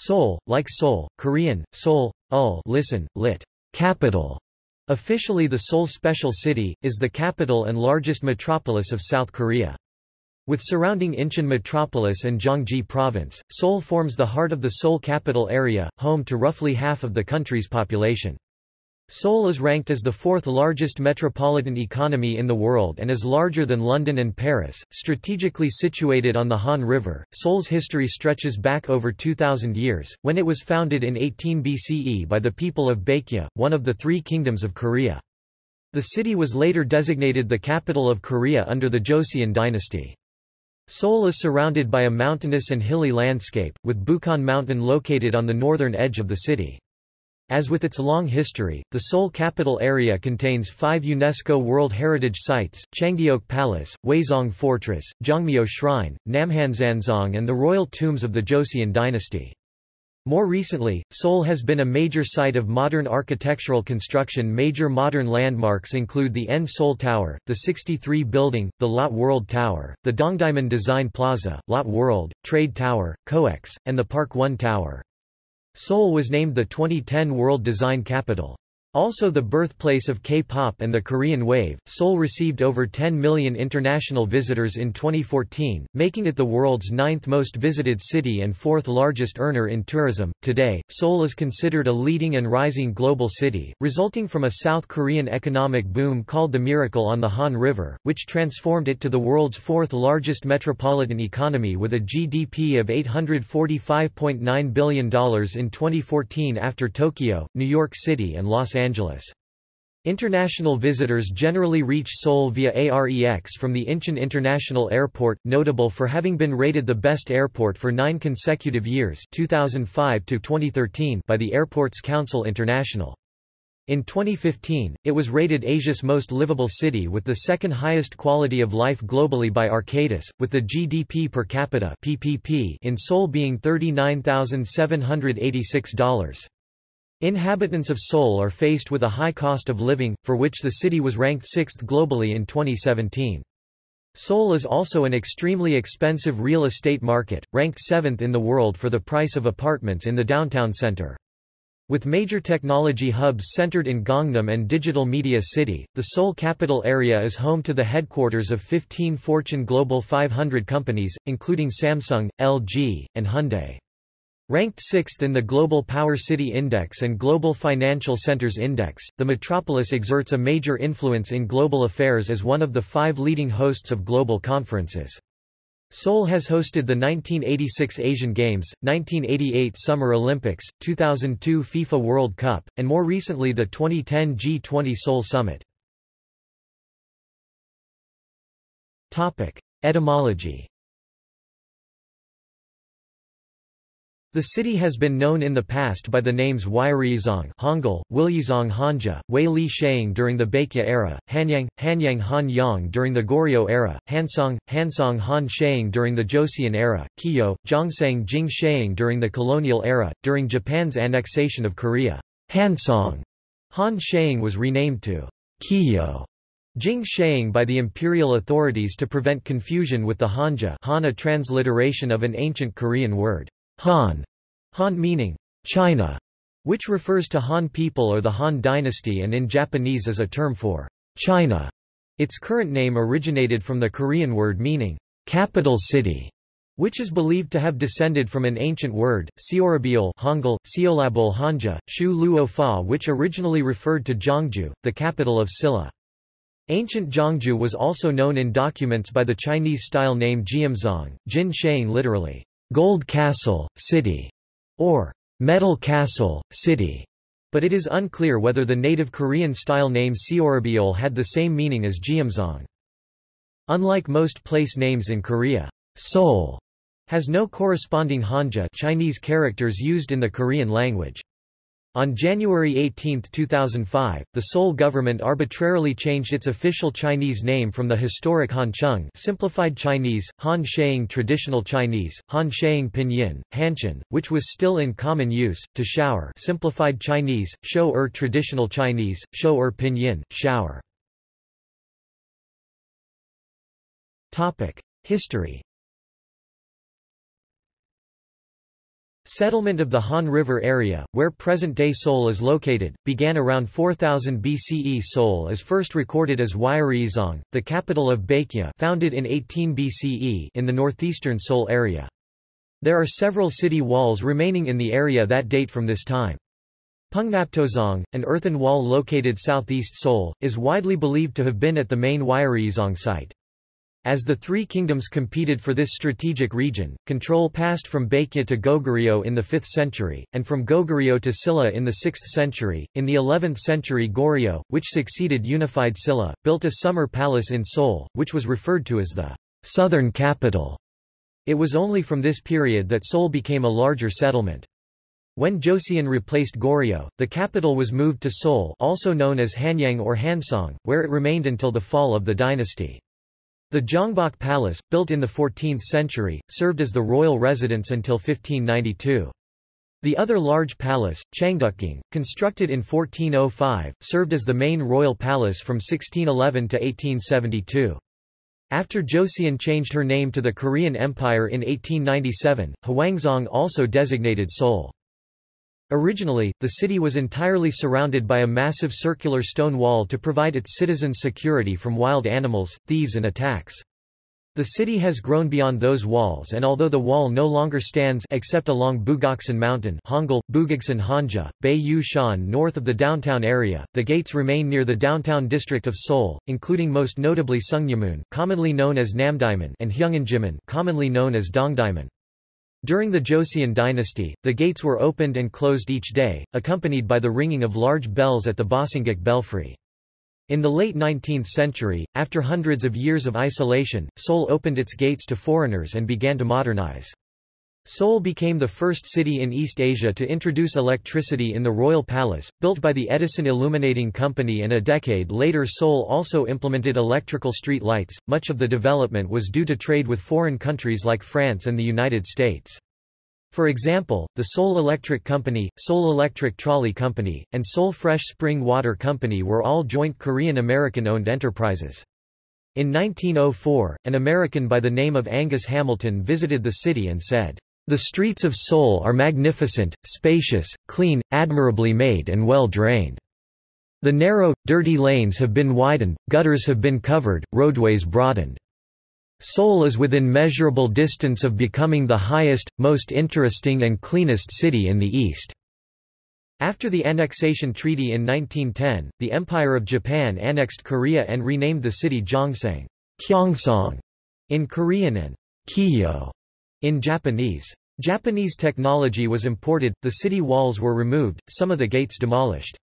Seoul, like Seoul, Korean, Seoul, ul listen, lit. Capital. Officially the Seoul Special City, is the capital and largest metropolis of South Korea. With surrounding Incheon metropolis and Gyeonggi province, Seoul forms the heart of the Seoul capital area, home to roughly half of the country's population. Seoul is ranked as the fourth largest metropolitan economy in the world and is larger than London and Paris. Strategically situated on the Han River, Seoul's history stretches back over 2,000 years, when it was founded in 18 BCE by the people of Baekje, one of the three kingdoms of Korea. The city was later designated the capital of Korea under the Joseon dynasty. Seoul is surrounded by a mountainous and hilly landscape, with Bukhan Mountain located on the northern edge of the city. As with its long history, the Seoul capital area contains five UNESCO World Heritage Sites, Changdeok Palace, Hwaseong Fortress, Jongmyo Shrine, Namhansanseong and the royal tombs of the Joseon dynasty. More recently, Seoul has been a major site of modern architectural construction Major modern landmarks include the N Seoul Tower, the 63 Building, the Lotte World Tower, the Dongdaemun Design Plaza, Lotte World, Trade Tower, COEX, and the Park One Tower. Seoul was named the 2010 World Design Capital. Also the birthplace of K-pop and the Korean wave, Seoul received over 10 million international visitors in 2014, making it the world's ninth most visited city and fourth largest earner in tourism. Today, Seoul is considered a leading and rising global city, resulting from a South Korean economic boom called the Miracle on the Han River, which transformed it to the world's fourth largest metropolitan economy with a GDP of $845.9 billion in 2014 after Tokyo, New York City and Los Angeles. International visitors generally reach Seoul via AREX from the Incheon International Airport, notable for having been rated the best airport for nine consecutive years 2005 to 2013 by the Airports Council International. In 2015, it was rated Asia's most livable city with the second highest quality of life globally by Arcadis, with the GDP per capita PPP in Seoul being $39,786. Inhabitants of Seoul are faced with a high cost of living, for which the city was ranked sixth globally in 2017. Seoul is also an extremely expensive real estate market, ranked seventh in the world for the price of apartments in the downtown center. With major technology hubs centered in Gangnam and Digital Media City, the Seoul capital area is home to the headquarters of 15 Fortune Global 500 companies, including Samsung, LG, and Hyundai. Ranked sixth in the Global Power City Index and Global Financial Centers Index, the metropolis exerts a major influence in global affairs as one of the five leading hosts of global conferences. Seoul has hosted the 1986 Asian Games, 1988 Summer Olympics, 2002 FIFA World Cup, and more recently the 2010 G20 Seoul Summit. Etymology The city has been known in the past by the names Wairyizong Hangul, Wilyizong Hanja, Wei Li Sheung during the Baekje era, Hanyang, Hanyang Han Yang during the Goryeo era, Hansong, Hansong Han Sheung during the Joseon era, Kiyo, Zhongsang Jing Sheung during the colonial era. During Japan's annexation of Korea, Hansong Han Sheung was renamed to Kiyo Jing Sheung by the imperial authorities to prevent confusion with the Hanja Han a transliteration of an ancient Korean word. Han, Han meaning China, which refers to Han people or the Han dynasty and in Japanese is a term for China. Its current name originated from the Korean word meaning capital city, which is believed to have descended from an ancient word, Seorabiol Hangul, Seolabol Hanja, Shu Luo Fa which originally referred to Gyeongju, the capital of Silla. Ancient Gyeongju was also known in documents by the Chinese-style name Jiamzong, Jin Sheung literally, Gold Castle, City, or Metal Castle, City, but it is unclear whether the native Korean-style name Seorabiol had the same meaning as Jeomsong. Unlike most place names in Korea, Seoul has no corresponding Hanja Chinese characters used in the Korean language. On January 18, 2005, the Seoul government arbitrarily changed its official Chinese name from the historic Hancheng simplified Chinese, Han Sheung traditional Chinese, Han Sheung Pinyin, Hanshan, which was still in common use, to Shower simplified Chinese, Shou Er traditional Chinese, Shou Er Pinyin, Shower. History Settlement of the Han River area, where present-day Seoul is located, began around 4000 BCE Seoul is first recorded as Wyereizong, the capital of Baekje founded in 18 BCE in the northeastern Seoul area. There are several city walls remaining in the area that date from this time. Pungnaptozong, an earthen wall located southeast Seoul, is widely believed to have been at the main Wyereizong site. As the three kingdoms competed for this strategic region, control passed from Baekje to Goguryeo in the 5th century, and from Goguryeo to Silla in the 6th century. In the 11th century Goryeo, which succeeded unified Silla, built a summer palace in Seoul, which was referred to as the southern capital. It was only from this period that Seoul became a larger settlement. When Joseon replaced Goryeo, the capital was moved to Seoul also known as Hanyang or Hansong, where it remained until the fall of the dynasty. The Gyeongbok Palace, built in the 14th century, served as the royal residence until 1592. The other large palace, Changdeokgung, constructed in 1405, served as the main royal palace from 1611 to 1872. After Joseon changed her name to the Korean Empire in 1897, Hwangzong also designated Seoul. Originally, the city was entirely surrounded by a massive circular stone wall to provide its citizens security from wild animals, thieves and attacks. The city has grown beyond those walls and although the wall no longer stands except along Bugaksan Mountain Hangul, Bugoksan Hanja, Bay Yu Shan north of the downtown area, the gates remain near the downtown district of Seoul, including most notably Sungnyemun commonly known as Namdaemun and Hyeonginmun commonly known as Dongdaemun. During the Joseon dynasty, the gates were opened and closed each day, accompanied by the ringing of large bells at the Bosingak belfry. In the late 19th century, after hundreds of years of isolation, Seoul opened its gates to foreigners and began to modernize. Seoul became the first city in East Asia to introduce electricity in the Royal Palace, built by the Edison Illuminating Company and a decade later Seoul also implemented electrical street lights. Much of the development was due to trade with foreign countries like France and the United States. For example, the Seoul Electric Company, Seoul Electric Trolley Company, and Seoul Fresh Spring Water Company were all joint Korean-American-owned enterprises. In 1904, an American by the name of Angus Hamilton visited the city and said, the streets of Seoul are magnificent, spacious, clean, admirably made and well drained. The narrow, dirty lanes have been widened, gutters have been covered, roadways broadened. Seoul is within measurable distance of becoming the highest, most interesting and cleanest city in the East. After the annexation treaty in 1910, the Empire of Japan annexed Korea and renamed the city Gyeongseong in Korean and Kiyo in Japanese. Japanese technology was imported, the city walls were removed, some of the gates demolished.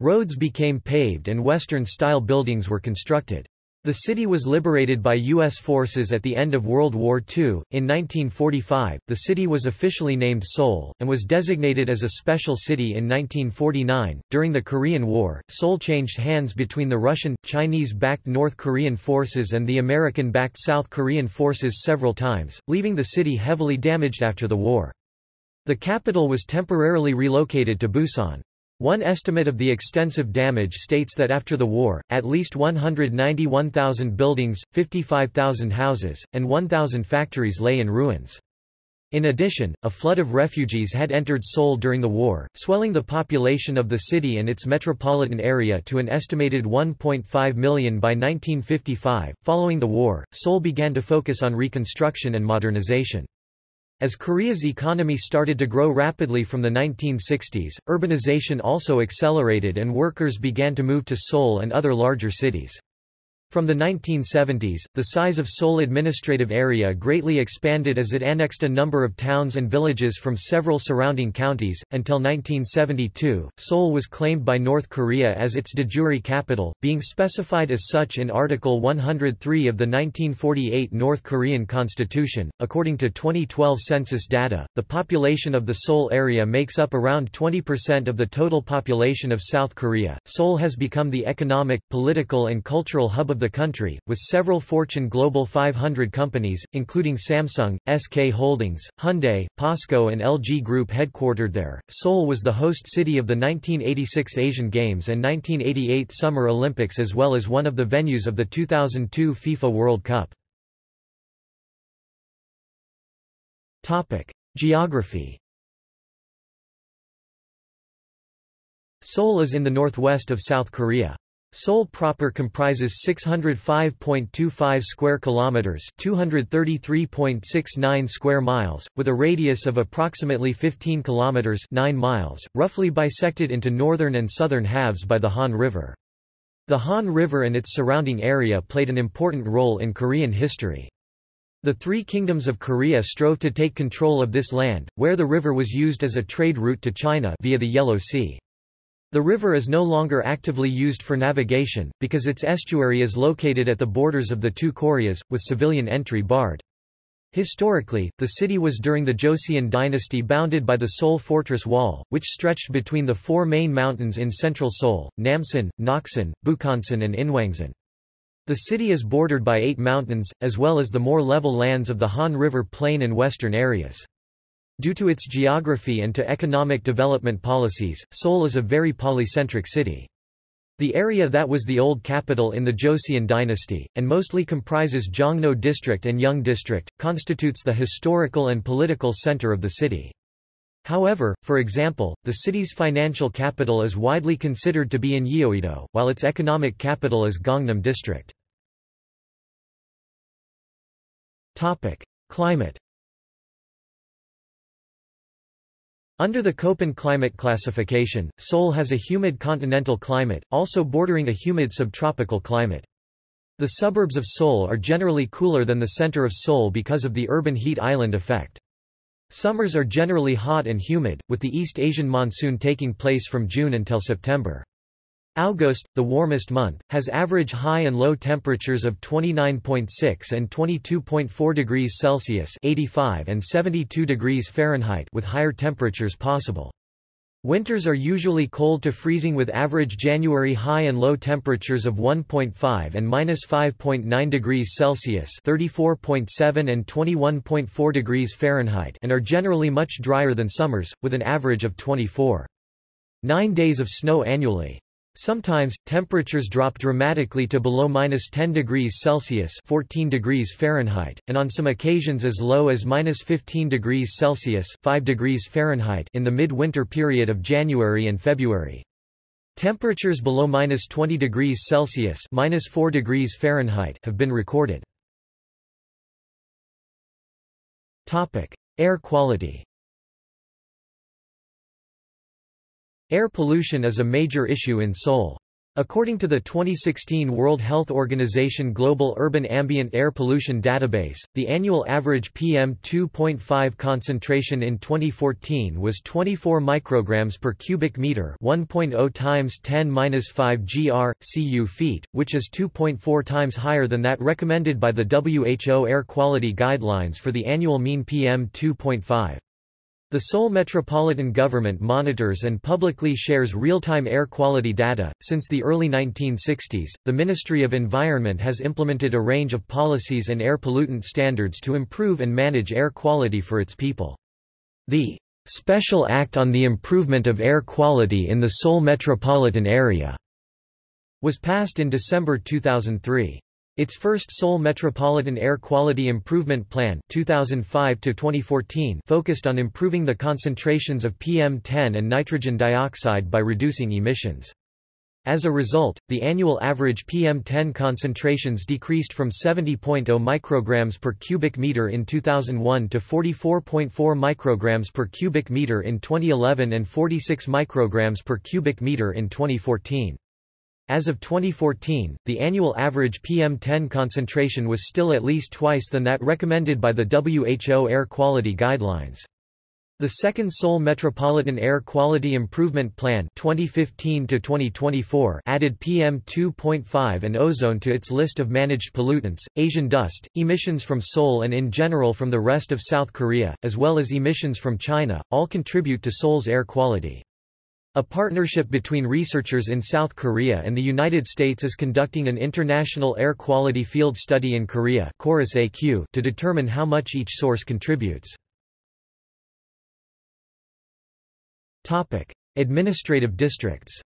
Roads became paved and Western-style buildings were constructed. The city was liberated by U.S. forces at the end of World War II. In 1945, the city was officially named Seoul, and was designated as a special city in 1949. During the Korean War, Seoul changed hands between the Russian, Chinese backed North Korean forces and the American backed South Korean forces several times, leaving the city heavily damaged after the war. The capital was temporarily relocated to Busan. One estimate of the extensive damage states that after the war, at least 191,000 buildings, 55,000 houses, and 1,000 factories lay in ruins. In addition, a flood of refugees had entered Seoul during the war, swelling the population of the city and its metropolitan area to an estimated 1.5 million by 1955. Following the war, Seoul began to focus on reconstruction and modernization. As Korea's economy started to grow rapidly from the 1960s, urbanization also accelerated and workers began to move to Seoul and other larger cities. From the 1970s, the size of Seoul administrative area greatly expanded as it annexed a number of towns and villages from several surrounding counties. Until 1972, Seoul was claimed by North Korea as its de jure capital, being specified as such in Article 103 of the 1948 North Korean Constitution. According to 2012 census data, the population of the Seoul area makes up around 20% of the total population of South Korea. Seoul has become the economic, political, and cultural hub of the country, with several Fortune Global 500 companies, including Samsung, SK Holdings, Hyundai, POSCO and LG Group headquartered there. Seoul was the host city of the 1986 Asian Games and 1988 Summer Olympics as well as one of the venues of the 2002 FIFA World Cup. Topic: Geography. Seoul is in the northwest of South Korea. Seoul proper comprises 605.25 square kilometers, 233.69 square miles, with a radius of approximately 15 kilometers, 9 miles, roughly bisected into northern and southern halves by the Han River. The Han River and its surrounding area played an important role in Korean history. The three kingdoms of Korea strove to take control of this land, where the river was used as a trade route to China via the Yellow Sea. The river is no longer actively used for navigation, because its estuary is located at the borders of the two Koreas, with civilian entry barred. Historically, the city was during the Joseon dynasty bounded by the Seoul Fortress Wall, which stretched between the four main mountains in central Seoul, Namsan, Naksan, Bukhansan and Inwangsan. The city is bordered by eight mountains, as well as the more level lands of the Han River Plain and western areas. Due to its geography and to economic development policies, Seoul is a very polycentric city. The area that was the old capital in the Joseon dynasty, and mostly comprises Jongno District and Yeong District, constitutes the historical and political center of the city. However, for example, the city's financial capital is widely considered to be in Yeouido, while its economic capital is Gangnam District. Climate Under the Köppen climate classification, Seoul has a humid continental climate, also bordering a humid subtropical climate. The suburbs of Seoul are generally cooler than the center of Seoul because of the urban heat island effect. Summers are generally hot and humid, with the East Asian monsoon taking place from June until September. August, the warmest month, has average high and low temperatures of 29.6 and 22.4 degrees Celsius 85 and 72 degrees Fahrenheit with higher temperatures possible. Winters are usually cold to freezing with average January high and low temperatures of 1.5 and minus 5.9 degrees Celsius (34.7 and 21.4 degrees Fahrenheit) and are generally much drier than summers, with an average of 24. Nine days of snow annually. Sometimes, temperatures drop dramatically to below minus 10 degrees Celsius 14 degrees Fahrenheit, and on some occasions as low as minus 15 degrees Celsius 5 degrees Fahrenheit in the mid-winter period of January and February. Temperatures below minus 20 degrees Celsius minus 4 degrees Fahrenheit have been recorded. Topic. Air quality Air pollution is a major issue in Seoul. According to the 2016 World Health Organization Global Urban Ambient Air Pollution Database, the annual average PM2.5 concentration in 2014 was 24 micrograms per cubic meter, 1.0 times 10^-5 gr cu feet, which is 2.4 times higher than that recommended by the WHO air quality guidelines for the annual mean PM2.5. The Seoul Metropolitan Government monitors and publicly shares real-time air quality data. Since the early 1960s, the Ministry of Environment has implemented a range of policies and air pollutant standards to improve and manage air quality for its people. The Special Act on the Improvement of Air Quality in the Seoul Metropolitan Area was passed in December 2003. Its first Seoul Metropolitan Air Quality Improvement Plan 2005 focused on improving the concentrations of PM10 and nitrogen dioxide by reducing emissions. As a result, the annual average PM10 concentrations decreased from 70.0 micrograms per cubic meter in 2001 to 44.4 micrograms per cubic meter in 2011 and 46 micrograms per cubic meter in 2014. As of 2014, the annual average PM10 concentration was still at least twice than that recommended by the WHO air quality guidelines. The second Seoul Metropolitan Air Quality Improvement Plan 2015 added PM2.5 and ozone to its list of managed pollutants. Asian dust, emissions from Seoul and in general from the rest of South Korea, as well as emissions from China, all contribute to Seoul's air quality. A partnership between researchers in South Korea and the United States is conducting an international air quality field study in Korea AQ to determine how much each source contributes. Administrative districts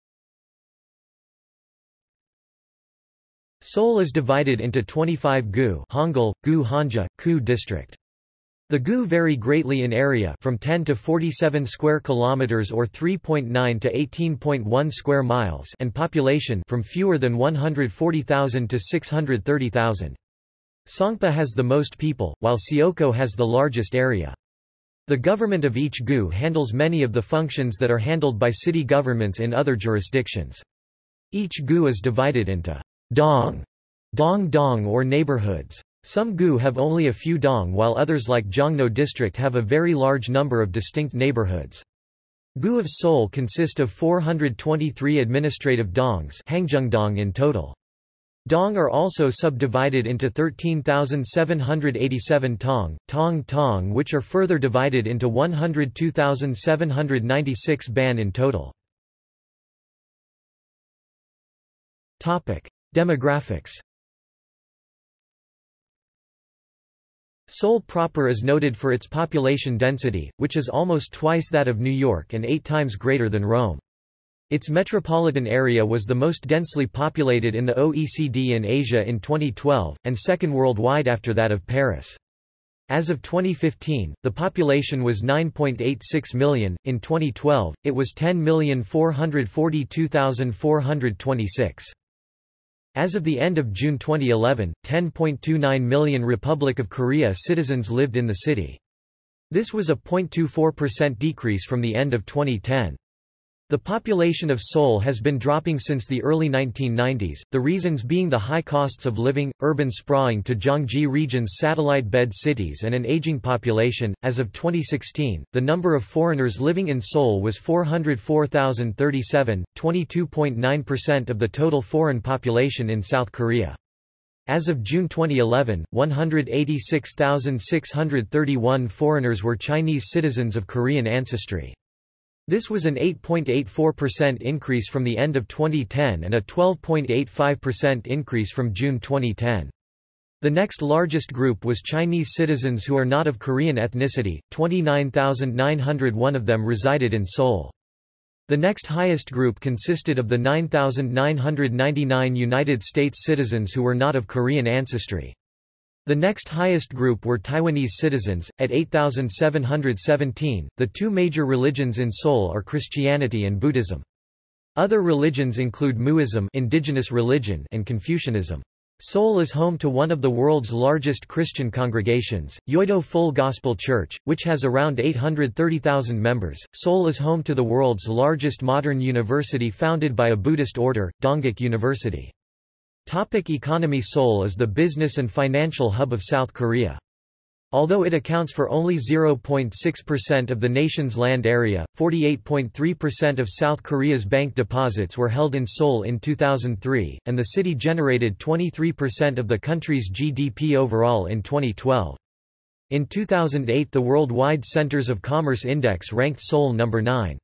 Seoul is divided into 25 gu Hangul, gu Hanja, ku district. The gu vary greatly in area from 10 to 47 square kilometers or 3.9 to 18.1 square miles and population from fewer than 140,000 to 630,000. Songpa has the most people, while Seocho has the largest area. The government of each gu handles many of the functions that are handled by city governments in other jurisdictions. Each gu is divided into dong, dong dong or neighborhoods. Some gu have only a few dong while others like Jongno district have a very large number of distinct neighborhoods. Gu of Seoul consist of 423 administrative dongs in total. Dong are also subdivided into 13,787 tong, tong tong which are further divided into 102,796 ban in total. Demographics Seoul proper is noted for its population density, which is almost twice that of New York and eight times greater than Rome. Its metropolitan area was the most densely populated in the OECD in Asia in 2012, and second worldwide after that of Paris. As of 2015, the population was 9.86 million, in 2012, it was 10,442,426. As of the end of June 2011, 10.29 million Republic of Korea citizens lived in the city. This was a 0.24% decrease from the end of 2010. The population of Seoul has been dropping since the early 1990s, the reasons being the high costs of living, urban sprawling to Gyeonggi region's satellite bed cities and an aging population. As of 2016, the number of foreigners living in Seoul was 404,037, 22.9% of the total foreign population in South Korea. As of June 2011, 186,631 foreigners were Chinese citizens of Korean ancestry. This was an 8.84% increase from the end of 2010 and a 12.85% increase from June 2010. The next largest group was Chinese citizens who are not of Korean ethnicity, 29,901 of them resided in Seoul. The next highest group consisted of the 9,999 United States citizens who were not of Korean ancestry. The next highest group were Taiwanese citizens, at 8,717. The two major religions in Seoul are Christianity and Buddhism. Other religions include Muism indigenous religion and Confucianism. Seoul is home to one of the world's largest Christian congregations, Yoido Full Gospel Church, which has around 830,000 members. Seoul is home to the world's largest modern university founded by a Buddhist order, Dongguk University. Topic economy Seoul is the business and financial hub of South Korea. Although it accounts for only 0.6% of the nation's land area, 48.3% of South Korea's bank deposits were held in Seoul in 2003, and the city generated 23% of the country's GDP overall in 2012. In 2008 the Worldwide Centers of Commerce Index ranked Seoul number 9.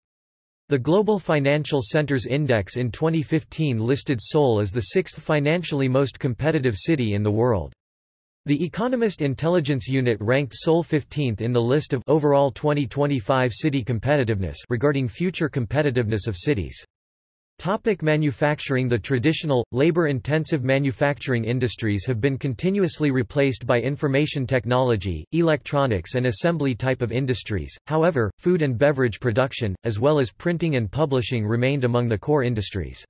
The Global Financial Centers Index in 2015 listed Seoul as the sixth financially most competitive city in the world. The Economist Intelligence Unit ranked Seoul 15th in the list of overall 2025 city competitiveness regarding future competitiveness of cities. Topic manufacturing The traditional, labor-intensive manufacturing industries have been continuously replaced by information technology, electronics and assembly type of industries, however, food and beverage production, as well as printing and publishing remained among the core industries.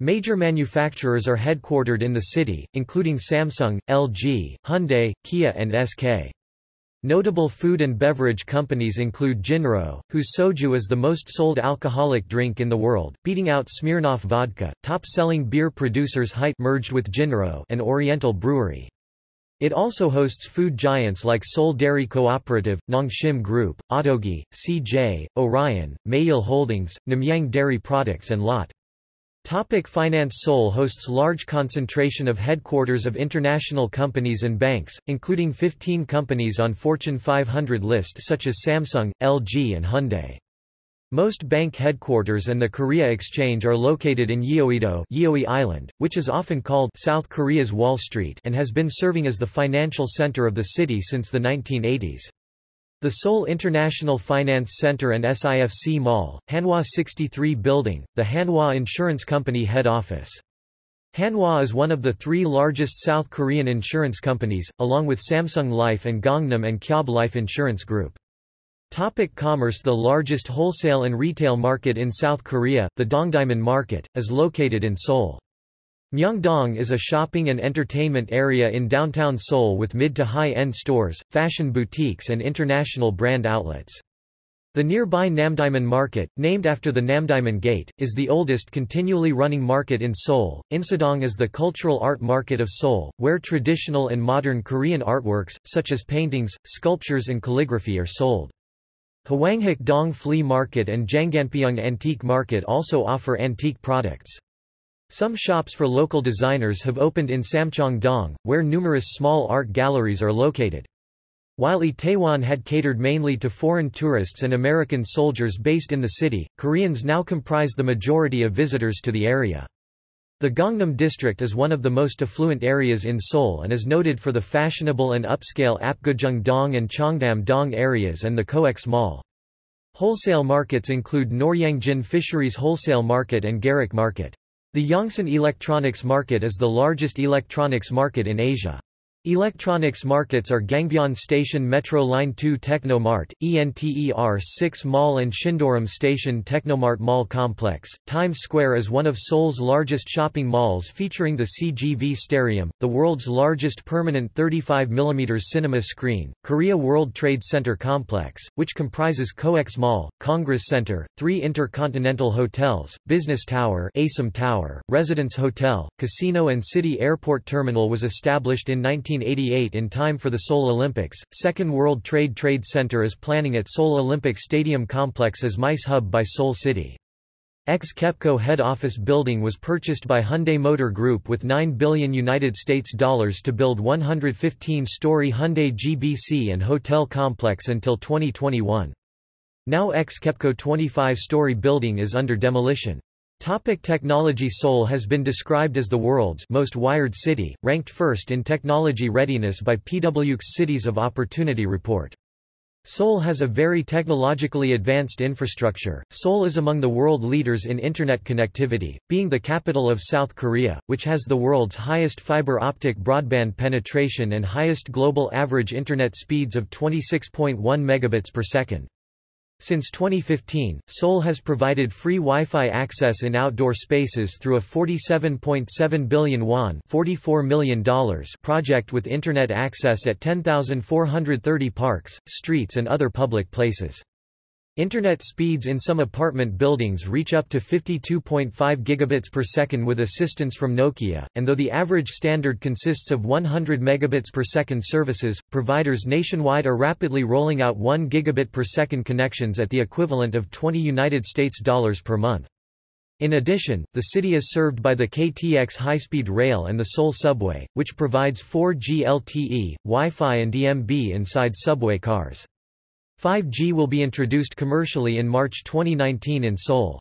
Major manufacturers are headquartered in the city, including Samsung, LG, Hyundai, Kia and SK. Notable food and beverage companies include Jinro, whose soju is the most sold alcoholic drink in the world, beating out Smirnoff vodka. Top-selling beer producers Hite merged with Jinro and Oriental Brewery. It also hosts food giants like Seoul Dairy Cooperative, Nongshim Group, Ottogi, CJ, Orion, Maeil Holdings, Namyang Dairy Products and Lotte. Topic finance Seoul hosts large concentration of headquarters of international companies and banks, including 15 companies on Fortune 500 list such as Samsung, LG and Hyundai. Most bank headquarters and the Korea Exchange are located in Yeouido Yeouido Island, which is often called South Korea's Wall Street and has been serving as the financial center of the city since the 1980s. The Seoul International Finance Center and SIFC Mall, Hanwha 63 Building, the Hanwha Insurance Company head office. Hanwha is one of the three largest South Korean insurance companies, along with Samsung Life and Gangnam and Kyobo Life Insurance Group. Topic commerce The largest wholesale and retail market in South Korea, the Dongdaemun Market, is located in Seoul. Myeongdong is a shopping and entertainment area in downtown Seoul with mid to high-end stores, fashion boutiques and international brand outlets. The nearby Namdaemun Market, named after the Namdaemun Gate, is the oldest continually running market in Seoul. Insadong is the cultural art market of Seoul, where traditional and modern Korean artworks, such as paintings, sculptures and calligraphy are sold. Hwanghak Dong Flea Market and Janganpyeong Antique Market also offer antique products. Some shops for local designers have opened in Samcheong-dong, where numerous small art galleries are located. While Itaewon had catered mainly to foreign tourists and American soldiers based in the city, Koreans now comprise the majority of visitors to the area. The Gangnam district is one of the most affluent areas in Seoul and is noted for the fashionable and upscale Apgujeong-dong and Cheongdam-dong areas and the COEX Mall. Wholesale markets include Noryangjin Fisheries Wholesale Market and Garak Market. The Yongsan Electronics Market is the largest electronics market in Asia. Electronics markets are Gangbyeon Station Metro Line 2 Technomart, ENTER 6 Mall and Sindorim Station Technomart Mall Complex. Times Square is one of Seoul's largest shopping malls featuring the CGV Starium, the world's largest permanent 35mm cinema screen, Korea World Trade Center Complex, which comprises COEX Mall, Congress Center, three intercontinental hotels, Business Tower, ASEM Tower, Residence Hotel, Casino and City Airport Terminal was established in 19 1988 in time for the Seoul Olympics. Second World Trade Trade Center is planning at Seoul Olympic Stadium complex as MICE hub by Seoul City. Ex-Kepco head office building was purchased by Hyundai Motor Group with 9 billion United States dollars to build 115-story Hyundai GBC and hotel complex until 2021. Now ex-Kepco 25-story building is under demolition. Topic technology Seoul has been described as the world's most wired city, ranked first in technology readiness by PwC's Cities of Opportunity report. Seoul has a very technologically advanced infrastructure. Seoul is among the world leaders in Internet connectivity, being the capital of South Korea, which has the world's highest fiber optic broadband penetration and highest global average Internet speeds of 26.1 megabits per second. Since 2015, Seoul has provided free Wi-Fi access in outdoor spaces through a 47.7 billion won $44 million project with Internet access at 10,430 parks, streets and other public places. Internet speeds in some apartment buildings reach up to 52.5 gigabits per second with assistance from Nokia, and though the average standard consists of 100 megabits per second services, providers nationwide are rapidly rolling out 1 gigabit per second connections at the equivalent of 20 United States dollars per month. In addition, the city is served by the KTX high-speed rail and the Seoul subway, which provides 4G LTE, Wi-Fi and DMB inside subway cars. 5G will be introduced commercially in March 2019 in Seoul.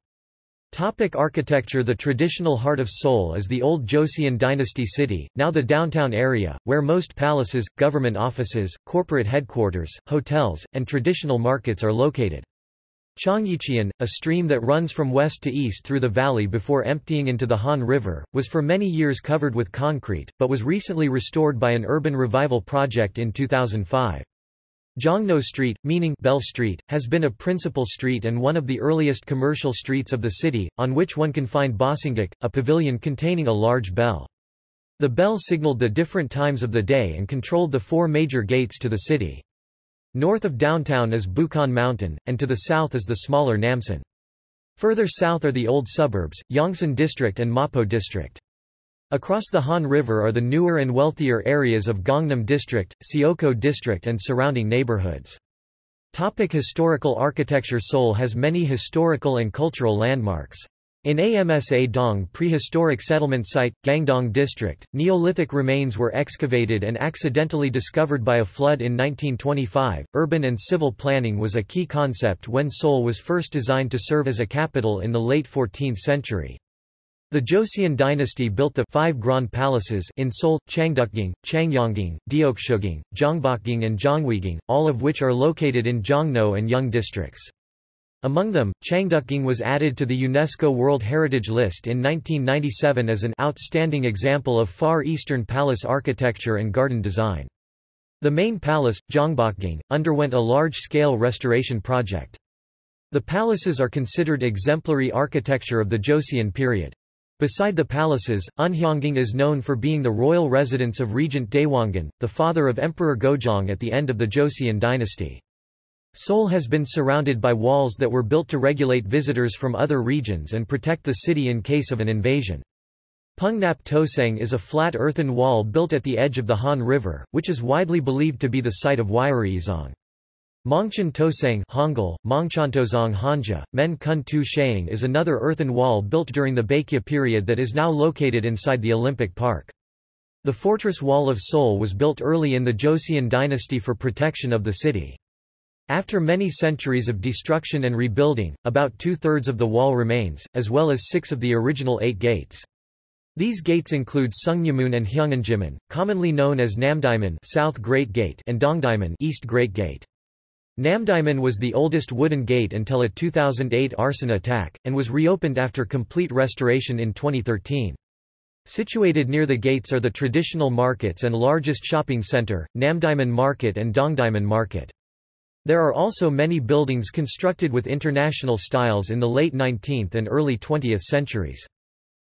Topic architecture The traditional heart of Seoul is the old Joseon dynasty city, now the downtown area, where most palaces, government offices, corporate headquarters, hotels, and traditional markets are located. Cheonggyecheon, a stream that runs from west to east through the valley before emptying into the Han River, was for many years covered with concrete, but was recently restored by an urban revival project in 2005. Jongno Street, meaning Bell Street, has been a principal street and one of the earliest commercial streets of the city, on which one can find Bosinggak, a pavilion containing a large bell. The bell signaled the different times of the day and controlled the four major gates to the city. North of downtown is Bukhan Mountain, and to the south is the smaller Namsan. Further south are the old suburbs, Yongsan District and Mapo District. Across the Han River are the newer and wealthier areas of Gangnam District, Seocho District and surrounding neighborhoods. Topic historical architecture Seoul has many historical and cultural landmarks. In Amsa Dong prehistoric settlement site, Gangdong District, Neolithic remains were excavated and accidentally discovered by a flood in 1925. Urban and civil planning was a key concept when Seoul was first designed to serve as a capital in the late 14th century. The Joseon dynasty built the five Grand Palaces in Seoul, Changdeokgung, Changgyeonggung, Deoksugung, Gyeongbokgung and Jongwegung, all of which are located in Jongno and Yeong districts. Among them, Changdeokgung was added to the UNESCO World Heritage List in 1997 as an outstanding example of Far Eastern palace architecture and garden design. The main palace, Gyeongbokgung, underwent a large-scale restoration project. The palaces are considered exemplary architecture of the Joseon period. Beside the palaces, Unhyeongung is known for being the royal residence of Regent Daewongun, the father of Emperor Gojong at the end of the Joseon dynasty. Seoul has been surrounded by walls that were built to regulate visitors from other regions and protect the city in case of an invasion. Pungnap Tosang is a flat earthen wall built at the edge of the Han River, which is widely believed to be the site of Wyereizong. Mongchan Tosang Hangul, Mongchantozong Hanja, Men Kun Tu Shaing is another earthen wall built during the Baekje period that is now located inside the Olympic Park. The fortress wall of Seoul was built early in the Joseon dynasty for protection of the city. After many centuries of destruction and rebuilding, about two-thirds of the wall remains, as well as six of the original eight gates. These gates include Sungnyemun and Hyeongunjimun, commonly known as Namdaemun South Great Gate and Dongdaemun East Great Gate. Namdaemun was the oldest wooden gate until a 2008 arson attack, and was reopened after complete restoration in 2013. Situated near the gates are the traditional markets and largest shopping center, Namdaemun Market and Dongdaemun Market. There are also many buildings constructed with international styles in the late 19th and early 20th centuries.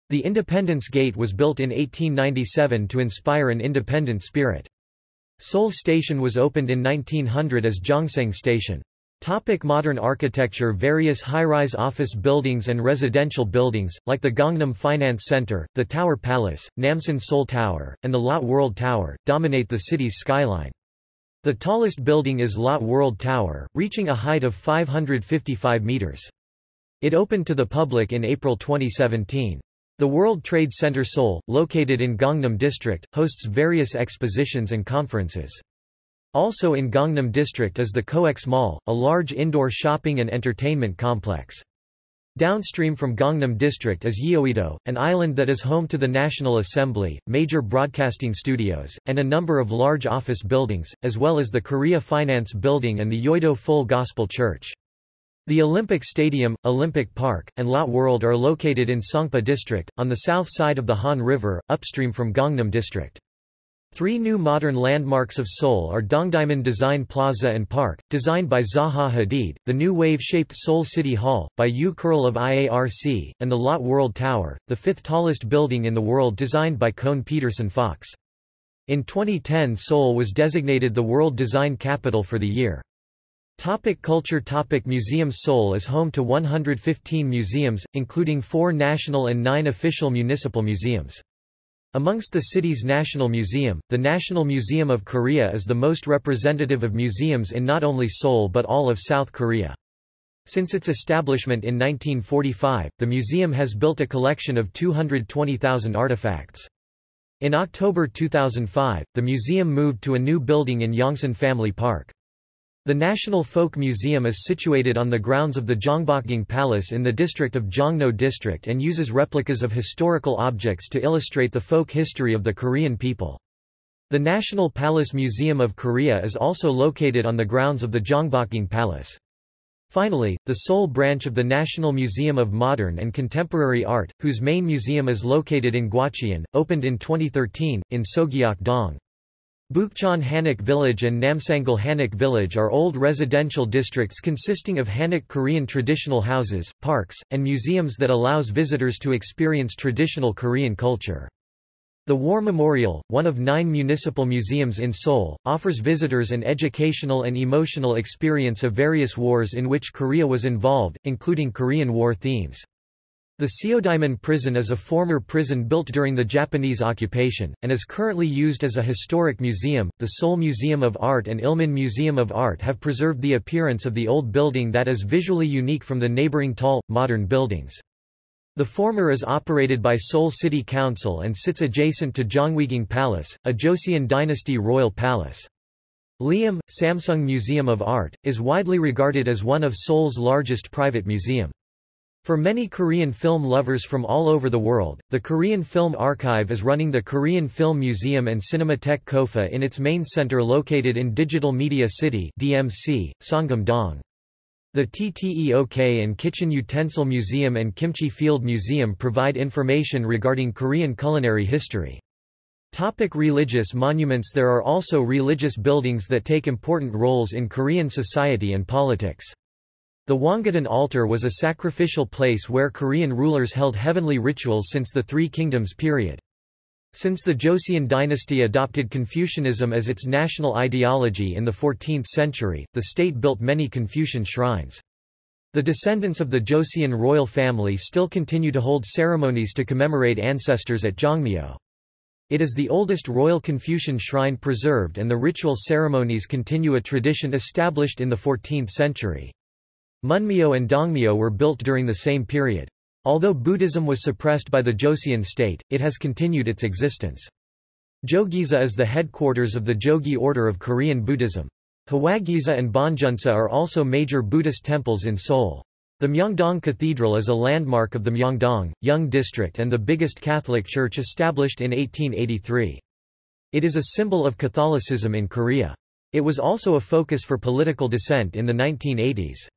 The Independence Gate was built in 1897 to inspire an independent spirit. Seoul Station was opened in 1900 as Gyeongseong Station. Topic modern architecture Various high-rise office buildings and residential buildings, like the Gangnam Finance Center, the Tower Palace, Namsan Seoul Tower, and the Lotte World Tower, dominate the city's skyline. The tallest building is Lotte World Tower, reaching a height of 555 meters. It opened to the public in April 2017. The World Trade Center Seoul, located in Gangnam District, hosts various expositions and conferences. Also in Gangnam District is the COEX Mall, a large indoor shopping and entertainment complex. Downstream from Gangnam District is Yeouido, an island that is home to the National Assembly, major broadcasting studios, and a number of large office buildings, as well as the Korea Finance Building and the Yeouido Full Gospel Church. The Olympic Stadium, Olympic Park, and Lotte World are located in Songpa District, on the south side of the Han River, upstream from Gangnam District. Three new modern landmarks of Seoul are Dongdaemun Design Plaza and Park, designed by Zaha Hadid, the new wave-shaped Seoul City Hall, by Yoo Kerl of IARC, and the Lotte World Tower, the fifth tallest building in the world designed by Kohn Pedersen Fox. In 2010 Seoul was designated the World Design Capital for the year. Topic culture Topic Museums Seoul is home to 115 museums, including four national and nine official municipal museums. Amongst the city's National Museum, the National Museum of Korea is the most representative of museums in not only Seoul but all of South Korea. Since its establishment in 1945, the museum has built a collection of 220,000 artifacts. In October 2005, the museum moved to a new building in Yongsan Family Park. The National Folk Museum is situated on the grounds of the Gyeongbokgung Palace in the district of Jongno District and uses replicas of historical objects to illustrate the folk history of the Korean people. The National Palace Museum of Korea is also located on the grounds of the Gyeongbokgung Palace. Finally, the Seoul branch of the National Museum of Modern and Contemporary Art, whose main museum is located in Gwacheon, opened in 2013, in Sogyeok-dong. Bukchon Hanok Village and Namsangol Hanok Village are old residential districts consisting of Hanok Korean traditional houses, parks, and museums that allows visitors to experience traditional Korean culture. The War Memorial, one of nine municipal museums in Seoul, offers visitors an educational and emotional experience of various wars in which Korea was involved, including Korean War themes. The Seodaemun prison is a former prison built during the Japanese occupation, and is currently used as a historic museum. The Seoul Museum of Art and Ilmin Museum of Art have preserved the appearance of the old building that is visually unique from the neighboring tall, modern buildings. The former is operated by Seoul City Council and sits adjacent to Gyeongbokgung Palace, a Joseon dynasty royal palace. Leeum, Samsung Museum of Art, is widely regarded as one of Seoul's largest private museum. For many Korean film lovers from all over the world, the Korean Film Archive is running the Korean Film Museum and Cinematheque Kofa in its main center located in Digital Media City DMC, Sangam-dong. The TTEOK and Kitchen Utensil Museum and Kimchi Field Museum provide information regarding Korean culinary history. Topic religious monuments There are also religious buildings that take important roles in Korean society and politics. The Hwanggaeton altar was a sacrificial place where Korean rulers held heavenly rituals since the Three Kingdoms period. Since the Joseon dynasty adopted Confucianism as its national ideology in the 14th century, the state built many Confucian shrines. The descendants of the Joseon royal family still continue to hold ceremonies to commemorate ancestors at Jongmyo. It is the oldest royal Confucian shrine preserved and the ritual ceremonies continue a tradition established in the 14th century. Munmyo and Dongmyo were built during the same period. Although Buddhism was suppressed by the Joseon state, it has continued its existence. Jogyesa is the headquarters of the Jogye order of Korean Buddhism. Hwagyesa and Bongeunsa are also major Buddhist temples in Seoul. The Myeongdong Cathedral is a landmark of the Myeongdong, Yeong District and the biggest Catholic church established in 1883. It is a symbol of Catholicism in Korea. It was also a focus for political dissent in the 1980s.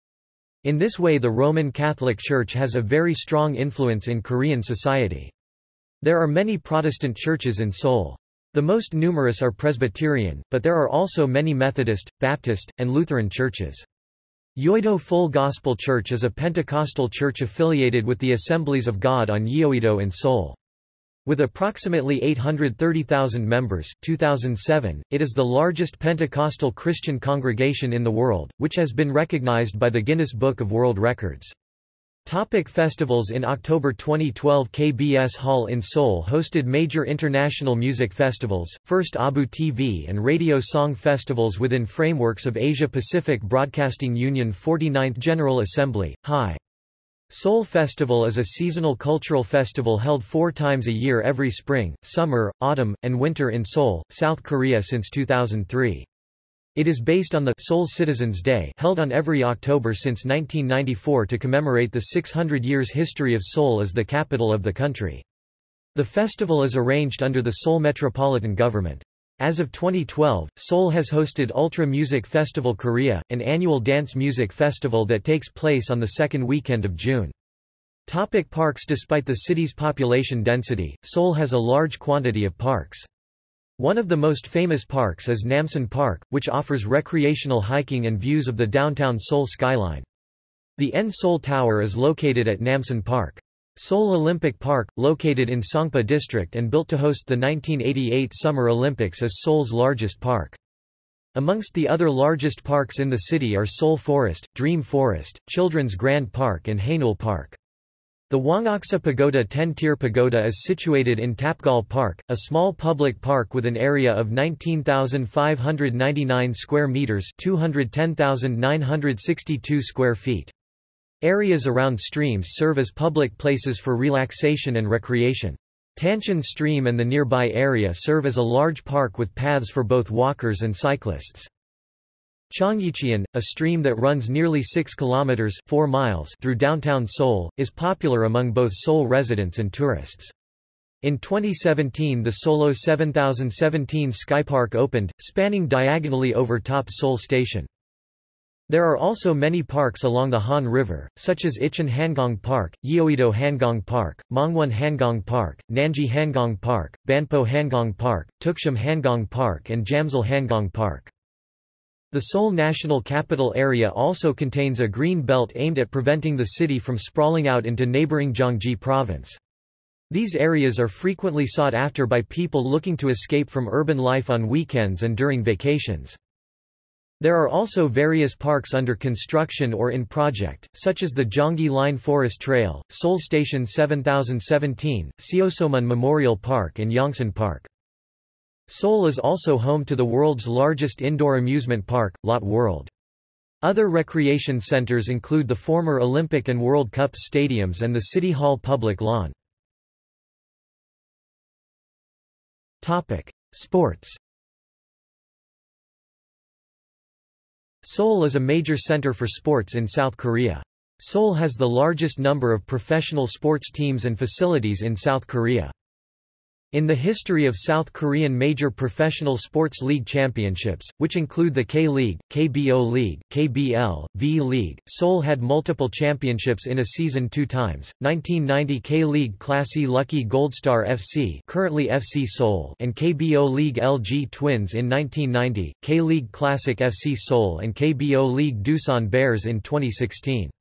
In this way the Roman Catholic Church has a very strong influence in Korean society. There are many Protestant churches in Seoul. The most numerous are Presbyterian, but there are also many Methodist, Baptist, and Lutheran churches. Yoido Full Gospel Church is a Pentecostal church affiliated with the Assemblies of God on Yeouido in Seoul. With approximately 830,000 members 2007, it is the largest Pentecostal Christian congregation in the world, which has been recognized by the Guinness Book of World Records. Topic festivals In October 2012 KBS Hall in Seoul hosted major international music festivals, first ABU TV and radio song festivals within frameworks of Asia-Pacific Broadcasting Union 49th General Assembly, HI. Seoul Festival is a seasonal cultural festival held four times a year every spring, summer, autumn, and winter in Seoul, South Korea since 2003. It is based on the Seoul Citizens' Day held on every October since 1994 to commemorate the 600 years history of Seoul as the capital of the country. The festival is arranged under the Seoul Metropolitan Government. As of 2012, Seoul has hosted Ultra Music Festival Korea, an annual dance music festival that takes place on the second weekend of June. Topic parks Despite the city's population density, Seoul has a large quantity of parks. One of the most famous parks is Namsan Park, which offers recreational hiking and views of the downtown Seoul skyline. The N Seoul Tower is located at Namsan Park. Seoul Olympic Park, located in Songpa District and built to host the 1988 Summer Olympics is Seoul's largest park. Amongst the other largest parks in the city are Seoul Forest, Dream Forest, Children's Grand Park and Haneul Park. The Wongaksa Pagoda Ten-Tier Pagoda is situated in Tapgol Park, a small public park with an area of 19,599 square meters (210,962 square feet). Areas around streams serve as public places for relaxation and recreation. Tancheon Stream and the nearby area serve as a large park with paths for both walkers and cyclists. Cheonggyecheon, a stream that runs nearly 6 kilometers 4 miles through downtown Seoul, is popular among both Seoul residents and tourists. In 2017 the Seoullo 7017 Skypark opened, spanning diagonally over top Seoul Station. There are also many parks along the Han River, such as Icheon Hangang Park, Yeouido Hangang Park, Mangwon Hangang Park, Nanji Hangang Park, Banpo Hangang Park, Ttukseom Hangang Park and Jamsil Hangang Park. The Seoul National Capital Area also contains a green belt aimed at preventing the city from sprawling out into neighboring Gyeonggi Province. These areas are frequently sought after by people looking to escape from urban life on weekends and during vacations. There are also various parks under construction or in project, such as the Gyeongui Line Forest Trail, Seoul Station 7017, Seosomun Memorial Park and Yongsan Park. Seoul is also home to the world's largest indoor amusement park, Lotte World. Other recreation centers include the former Olympic and World Cup stadiums and the City Hall public lawn. Topic: Sports. Seoul is a major center for sports in South Korea. Seoul has the largest number of professional sports teams and facilities in South Korea. In the history of South Korean major professional sports league championships, which include the K-League, KBO League, KBL, V-League, Seoul had multiple championships in a season two times, 1990 K-League Classy Lucky Goldstar FC currently FC Seoul and KBO League LG Twins in 1990, K-League Classic FC Seoul and KBO League Doosan Bears in 2016.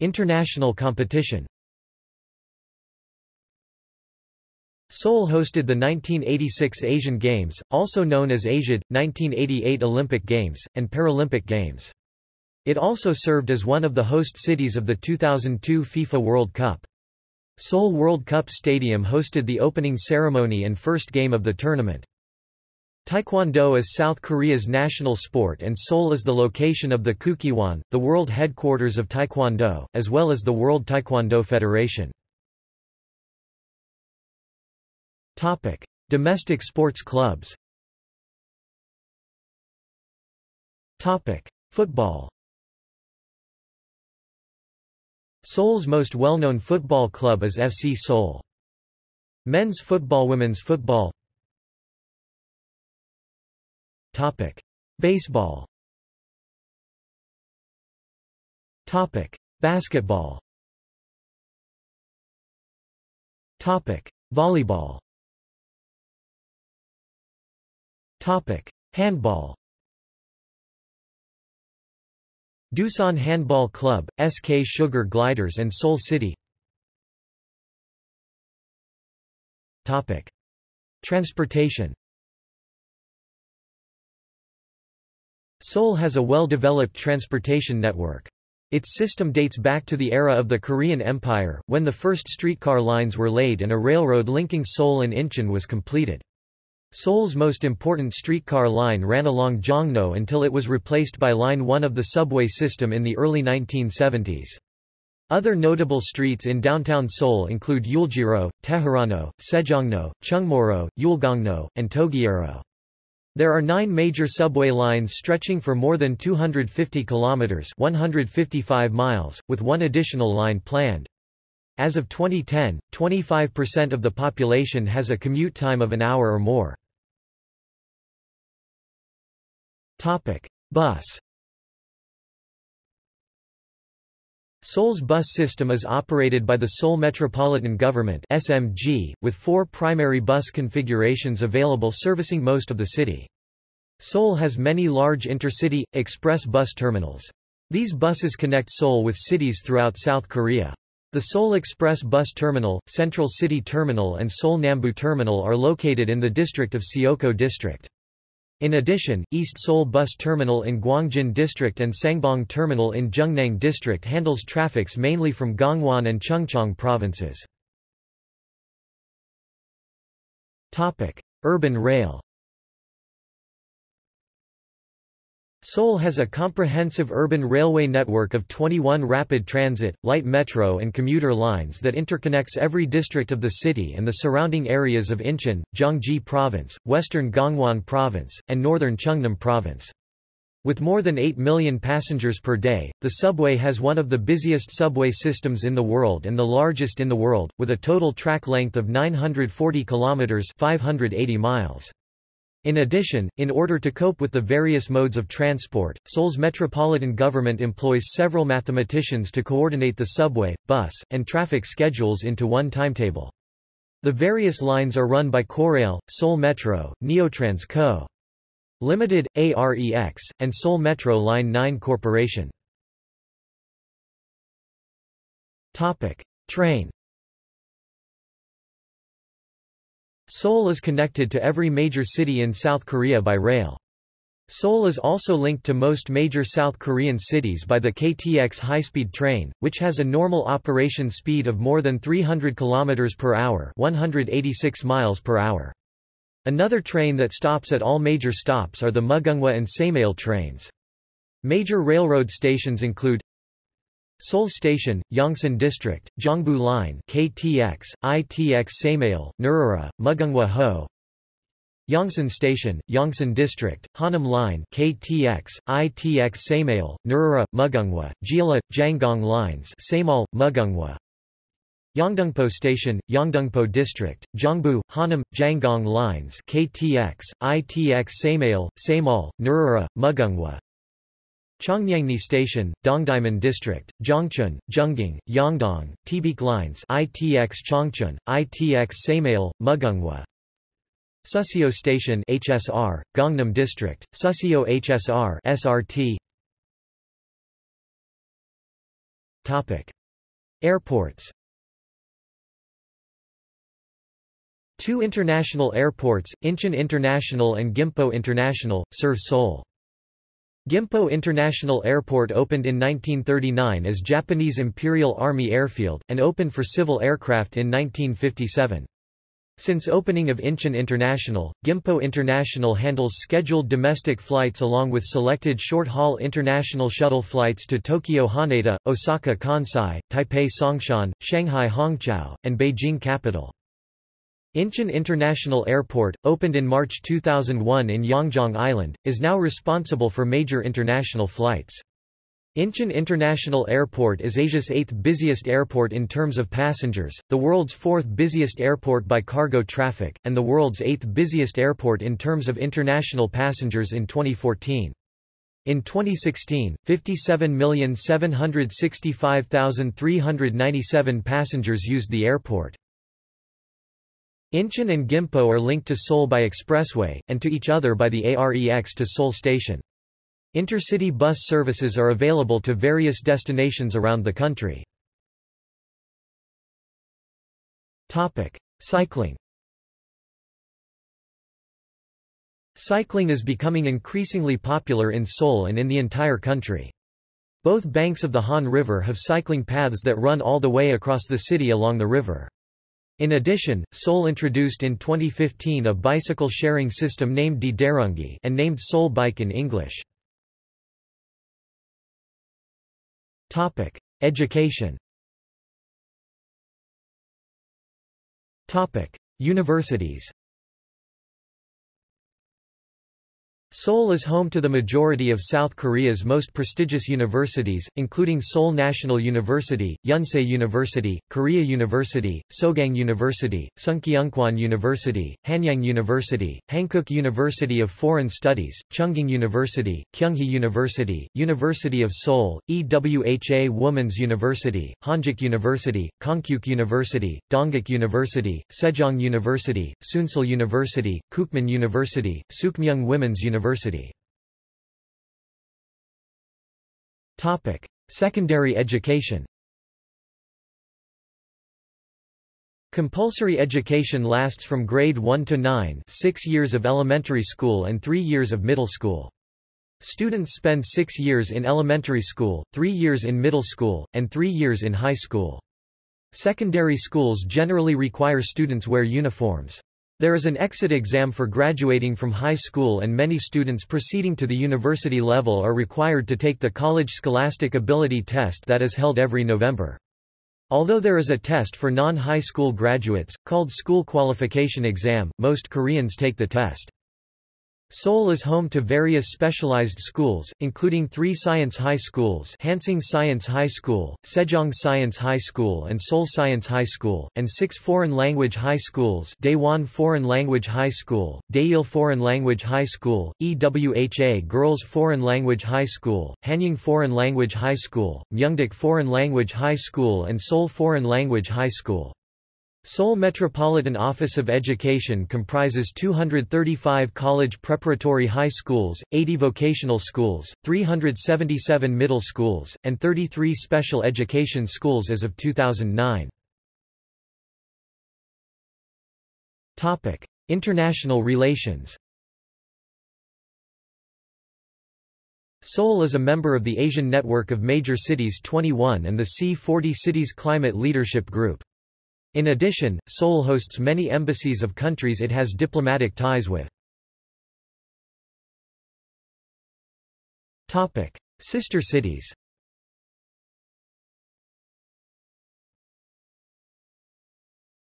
International competition Seoul hosted the 1986 Asian Games, also known as ASIAD, 1988 Olympic Games, and Paralympic Games. It also served as one of the host cities of the 2002 FIFA World Cup. Seoul World Cup Stadium hosted the opening ceremony and first game of the tournament. Taekwondo is South Korea's national sport and Seoul is the location of the Kukkiwon, the world headquarters of Taekwondo, as well as the World Taekwondo Federation. Topic: Domestic sports clubs. Topic: Football. Seoul's most well-known football club is FC Seoul. Men's football Women's football Topic. Baseball Topic. Basketball Topic. Volleyball Handball. Doosan Handball Club, SK Sugar Gliders and Seoul City. Topic: Transportation. Seoul has a well-developed transportation network. Its system dates back to the era of the Korean Empire, when the first streetcar lines were laid and a railroad linking Seoul and Incheon was completed. Seoul's most important streetcar line ran along Jongno until it was replaced by Line 1 of the subway system in the early 1970s. Other notable streets in downtown Seoul include Euljiro, Teherano, Sejongno, Chungmuro, Yulgongno, and Toegyero. There are nine major subway lines stretching for more than 250 kilometers 155 miles, with one additional line planned. As of 2010, 25% of the population has a commute time of an hour or more. Topic: Bus. Seoul's bus system is operated by the Seoul Metropolitan Government (SMG), with four primary bus configurations available servicing most of the city. Seoul has many large intercity, express bus terminals. These buses connect Seoul with cities throughout South Korea. The Seoul Express Bus Terminal, Central City Terminal and Seoul Nambu Terminal are located in the district of Seocho District. In addition, East Seoul Bus Terminal in Gwangjin District and Sangbong Terminal in Jungnang District handles traffics mainly from Gangwon and Chungcheong provinces. Urban rail Seoul has a comprehensive urban railway network of 21 rapid transit, light metro and commuter lines that interconnects every district of the city and the surrounding areas of Incheon, Gyeonggi Province, western Gangwon Province, and northern Chungnam Province. With more than 8 million passengers per day, the subway has one of the busiest subway systems in the world and the largest in the world, with a total track length of 940 kilometers 580 miles. In addition, in order to cope with the various modes of transport, Seoul's metropolitan government employs several mathematicians to coordinate the subway, bus, and traffic schedules into one timetable. The various lines are run by Korail, Seoul Metro, Neotrans Co. Limited, AREX, and Seoul Metro Line 9 Corporation. Topic: Train Seoul is connected to every major city in South Korea by rail. Seoul is also linked to most major South Korean cities by the KTX high-speed train, which has a normal operation speed of more than 300 km per hour, 186 miles per hour. Another train that stops at all major stops are the Mugunghwa and Saemaeul trains. Major railroad stations include Seoul Station, Yongsan District, Gyeongbu Line KTX, ITX Saemaeul, Nuriro, Mugunghwa Ho. Yongsan Station, Yongsan District, Honam Line KTX, ITX Saemaeul, Nuriro, Mugunghwa, Jeolla, Janghang Lines Saemaeul, Mugunghwa. Yeongdeungpo Station, Yeongdeungpo District, Gyeongbu, Honam, Janghang Lines KTX, ITX Saemaeul, Saemaeul, Nuriro, Mugunghwa Cheongnyangni Station, Dongdaemun District, Gyeongchun, Zhongging, Yeongdong, Taebaek Lines ITX Cheongchun, ITX Saemaeul, Mugunghwa Suseo Station HSR, Gangnam District, Suseo HSR SRT Topic. Airports Two international airports, Incheon International and Gimpo International, serve Seoul. Gimpo International Airport opened in 1939 as Japanese Imperial Army Airfield, and opened for civil aircraft in 1957. Since opening of Incheon International, Gimpo International handles scheduled domestic flights along with selected short-haul international shuttle flights to Tokyo Haneda, Osaka Kansai, Taipei Songshan, Shanghai Hongqiao, and Beijing Capital. Incheon International Airport, opened in March 2001 in Yeongjong Island, is now responsible for major international flights. Incheon International Airport is Asia's eighth busiest airport in terms of passengers, the world's fourth busiest airport by cargo traffic, and the world's eighth busiest airport in terms of international passengers in 2014. In 2016, 57,765,397 passengers used the airport. Incheon and Gimpo are linked to Seoul by expressway, and to each other by the AREX to Seoul Station. Intercity bus services are available to various destinations around the country. Topic. Cycling Cycling is becoming increasingly popular in Seoul and in the entire country. Both banks of the Han River have cycling paths that run all the way across the city along the river. In addition, Seoul introduced in 2015 a bicycle sharing system named Ttareungi and named Seoul Bike in English. Topic: Education. Topic: Universities. Seoul is home to the majority of South Korea's most prestigious universities, including Seoul National University, Yonsei University, Korea University, Sogang University, Sungkyunkwan University, Hanyang University, Hankuk University of Foreign Studies, Chungking University, Kyunghee University, University of Seoul, EWHA Women's University, Hanjuk University, Konkuk University, Dongguk University, Sejong University, Soongsil University, Kookmin University, Sookmyung Women's University University. Topic: Secondary education. Compulsory education lasts from grade 1 to 9 six years of elementary school and three years of middle school. Students spend six years in elementary school, three years in middle school, and three years in high school. Secondary schools generally require students wear uniforms. There is an exit exam for graduating from high school and many students proceeding to the university level are required to take the College Scholastic Ability Test that is held every November. Although there is a test for non-high school graduates, called School Qualification Exam, most Koreans take the test. Seoul is home to various specialized schools, including three science high schools Hanseong Science High School, Sejong Science High School and Seoul Science High School, and six foreign language high schools Daewon Foreign Language High School, Daeil Foreign Language High School, EWHA Girls Foreign Language High School, Hanyang Foreign Language High School, Myeongdok Foreign Language High School and Seoul Foreign Language High School. Seoul Metropolitan Office of Education comprises 235 college preparatory high schools, 80 vocational schools, 377 middle schools, and 33 special education schools as of 2009. Topic: International relations. Seoul is a member of the Asian Network of Major Cities 21 and the C40 Cities Climate Leadership Group. In addition, Seoul hosts many embassies of countries it has diplomatic ties with. Sister cities